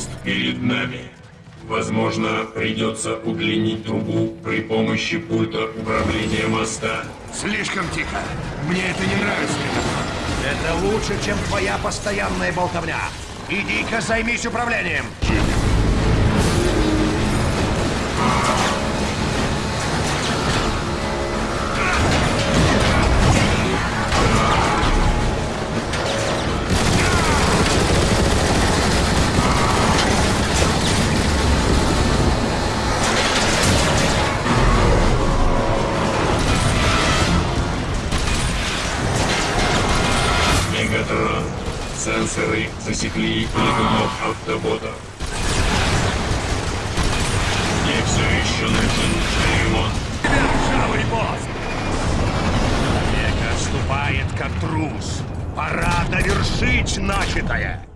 мост перед нами. Возможно, придется удлинить трубу при помощи пульта управления моста. Слишком тихо. Мне это не нравится. Это лучше, чем твоя постоянная болтовня. Иди-ка займись управлением. Мегатрон. Сенсоры засекли летунов автоботов. Мне все еще нужен ремонт. Ржавый босс! Века отступает, как трус. Пора довершить начатое.